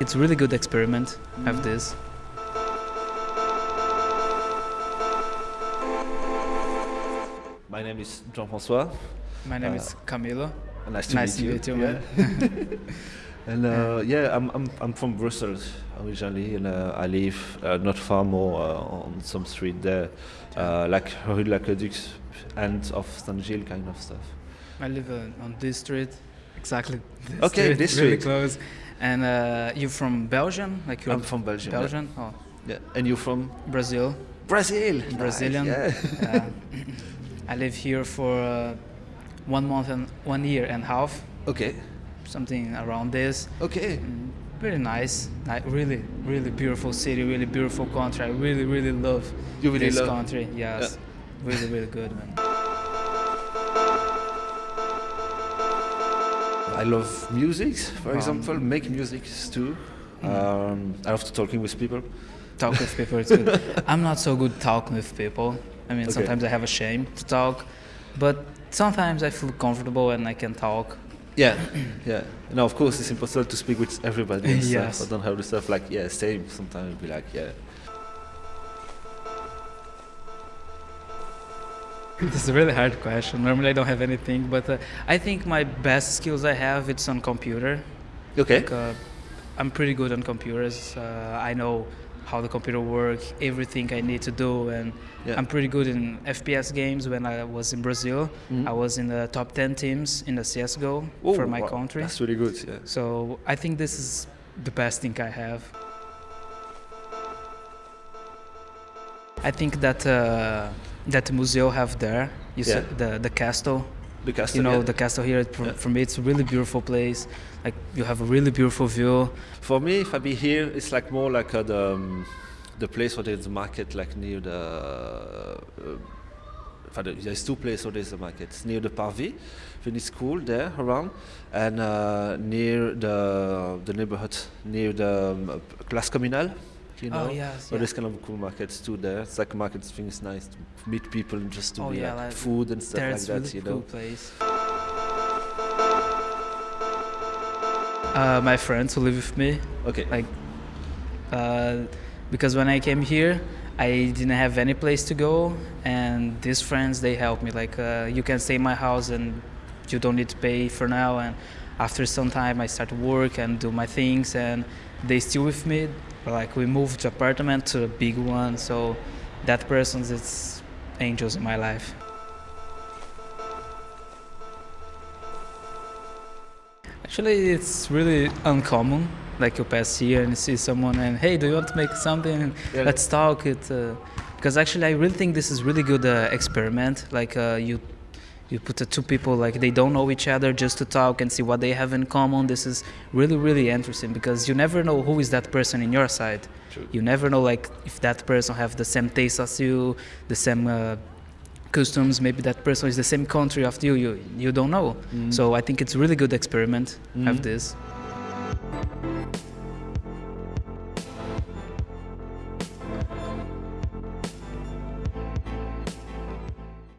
It's a really good experiment, have this. My name is Jean-François. My name Uh, is Camilo. Nice to Nice meet you. you, man. And uh, yeah, I'm, I'm, I'm from Brussels originally, and uh, I live uh, not far more uh, on some street there, uh, like Rue de l'Aqueduc, end of Saint Gilles kind of stuff. I live uh, on this street, exactly. This Okay, street, this really close. And uh, you from Belgium? Like you're I'm from Belgium. yeah. Belgian? Oh, Yeah. And you're from Brazil. Brazil? Nice, Brazilian. yeah. Uh, I live here for uh, one month and one year and a half, okay. something around this. Okay. Mm, Really nice, Ni- really, really beautiful city, really beautiful country. I really, really love You really this love- country. Yes, really, really good, man. I love music, for Um, example, make music too. Mm. Um, I love to talking with people. Talk with people, it's good. I'm not so good talking with people. I mean, Okay. sometimes I have a shame to talk, but sometimes I feel comfortable and I can talk. Yeah, yeah. No, of course it's impossible to speak with everybody. Yes. stuff. I don't have the stuff like yeah, same. Sometimes be like yeah. This is a really hard question. Normally I don't have anything, but uh, I think my best skills I have it's on computer. Okay. Like, uh, I'm pretty good on computers. Uh, I know how the computer works, everything I need to do, and Yeah. I'm pretty good in FPS games. When I was in Brazil, Mhm. I was in the top 10 teams in the CS:GO Oh, for my wow, country. That's really good. Yeah. So I think this is the best thing I have. I think that uh, that museo have there. You Yeah. said the the castle. The castle. You know yeah. the castle here. For, Yeah. for me, it's a really beautiful place. Like you have a really beautiful view. For me, if I be here, it's like more like uh, the um, the place where there's a market, like near the. Uh, there's two places where there's a market. It's near the Parvis, when it's cool there around, and uh, near the the neighborhood, near the um, Place Communale. You know, Oh, yes, so yeah. there's kind of cool markets too there. It's like a market. I think it's nice to meet people and just to Oh, be yeah, like, like, food and stuff like it's that. really you cool know. place. Uh, my friends who live with me, Okay. like, uh, because when I came here, I didn't have any place to go, and these friends they helped me. Like, uh, you can stay in my house and you don't need to pay for now. And after some time, I start work and do my things, and they still with me. Like, we moved to apartment to a big one, so that person's it's angels in my life. Actually, it's really uncommon. Like you pass here and you see someone and hey, do you want to make something? Yeah. Let's talk. It uh, because actually I really think this is really good uh, experiment. Like uh, you you put the two people like they don't know each other just to talk and see what they have in common. This is really really interesting because you never know who is that person in your side. True. You never know like if that person have the same taste as you, the same. Uh, customs maybe that person is the same country as you you you don't know Mhm. so i think it's really good experiment have Mhm. this